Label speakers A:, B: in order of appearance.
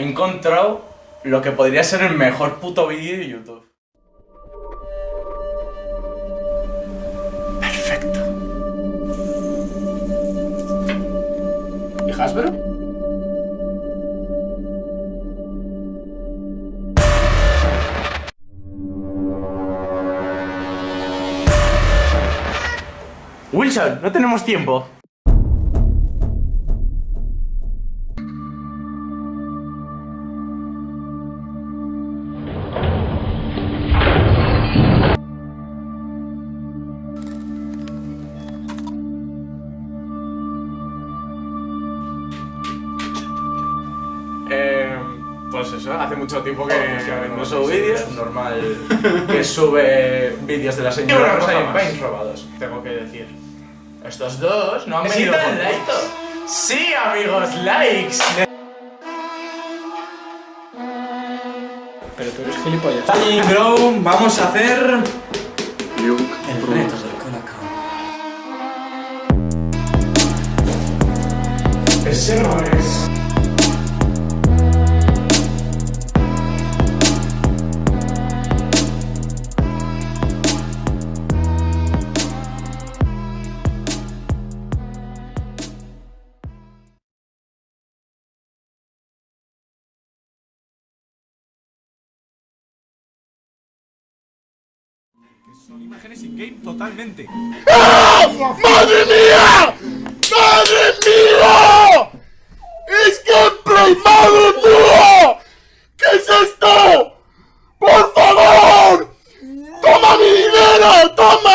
A: encontrado lo que podría ser el mejor puto vídeo de YouTube. Perfecto. ¿Y Hasbro? Wilson, no tenemos tiempo. Pues eso, hace mucho tiempo que, no subo vídeos.
B: Es normal.
A: que sube vídeos de la señora
B: una
A: Rosa
B: cosa
A: y
B: más.
A: Paint robados, tengo que decir. Estos dos no han venido
B: ¿Necesitan
A: con
B: likes?
A: Sí, amigos, likes.
C: Pero tú eres gilipollas.
B: Y bro, vamos a hacer.
C: El reto del colacao.
A: Ese no es.
B: Son imágenes in-game totalmente.
D: ¡Madre mía! ¡Madre mía! ¡Es gameplay! ¡Madre mía! ¿Qué es esto? ¡Por favor! ¡Toma mi dinero! ¡Toma!